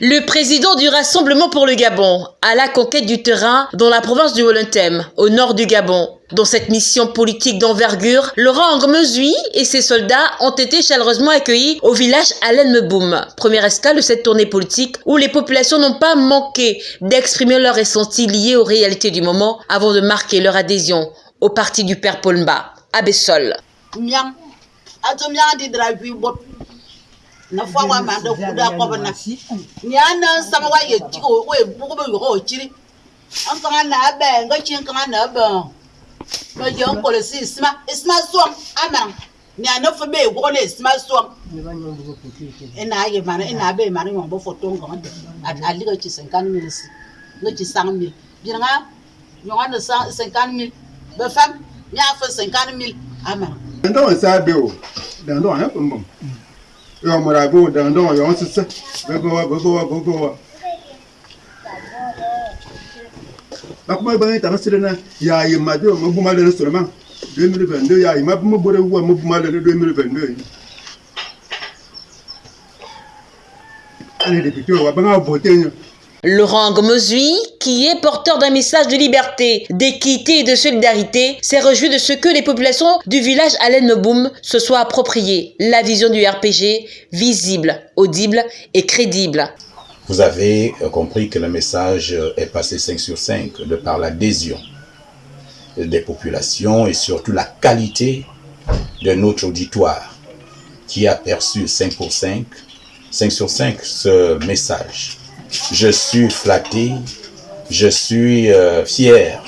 Le président du Rassemblement pour le Gabon à la conquête du terrain dans la province du Wolontem, au nord du Gabon. Dans cette mission politique d'envergure, Laurent Angmezui et ses soldats ont été chaleureusement accueillis au village Alen Meboum, première escale de cette tournée politique où les populations n'ont pas manqué d'exprimer leurs ressentis liés aux réalités du moment avant de marquer leur adhésion au parti du père Polmba, à Bessol. na fɔ wa ma dɔ kuda kɔbɔ na nya na sama wa ye ti o ye bugu bɛ yɔgɔ o ciri an kan na bɛ n ka ci kan na bɛ mɛ jɛ n kɔlɔsi isma isma sɔn a ma nya ne fɔ bɛ yen wɔgɔ ne isma sɔn e na ye ma e na bɛ yen ma ne ɲɔgɔn bɔ fɔ tɔn kan tɛ a ali ka ci sɛnkan mil si. Ne ci san mil bi ɲɔgɔn de san sɛnkan mil bɛ fɛn n y'a fɔ sɛnkan mil a ma. wa sa bɛ o. Dantan wa ne ko n bɔn yo mara go dan don yo won sise gogo wa gogo wa gogo wa bakuma ba ta masire na ya yi ma do mo buma le so ma 2022 ya yi ma mo bore wa mo buma le 2022 ani de pito wa ba nga bo Laurent Gomozui, qui est porteur d'un message de liberté, d'équité et de solidarité, s'est réjoui de ce que les populations du village Alain Meboum se soient appropriées la vision du RPG, visible, audible et crédible. Vous avez euh, compris que le message est passé 5 sur 5 de par l'adhésion des populations et surtout la qualité de notre auditoire qui a perçu 5 pour 5, 5 sur 5 ce message je suis flatté, je suis euh, fier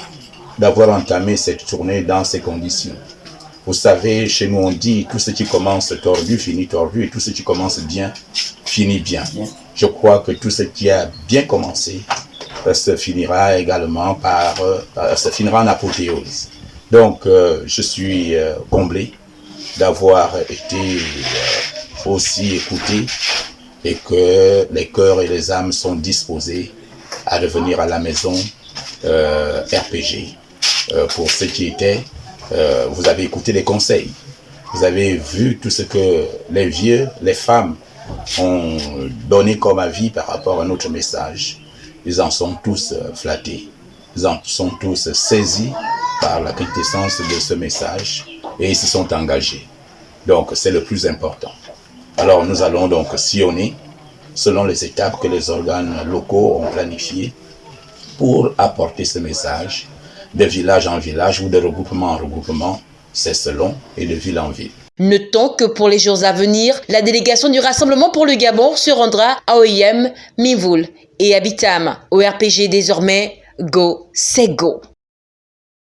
d'avoir entamé cette tournée dans ces conditions. Vous savez, chez nous on dit tout ce qui commence tordu finit tordu et tout ce qui commence bien finit bien. Je crois que tout ce qui a bien commencé euh, se finira également par, euh, se finira en apothéose. Donc, je suis comblé d'avoir été aussi écouté et que les cœurs et les âmes sont disposés à revenir à la maison euh, RPG. Euh, pour ce qui était, euh, vous avez écouté les conseils, vous avez vu tout ce que les vieux, les femmes ont donné comme avis par rapport à notre message. Ils en sont tous flattés, ils en sont tous saisis par la quintessence de ce message et ils se sont engagés. Donc c'est le plus important. Alors nous allons donc sillonner selon les étapes que les organes locaux ont planifiées pour apporter ce message de village en village ou de regroupement en regroupement, c'est selon, et de ville en ville. Notons que pour les jours à venir, la délégation du Rassemblement pour le Gabon se rendra à OIM, Mivoul et Habitam. Au RPG désormais, go, c'est go.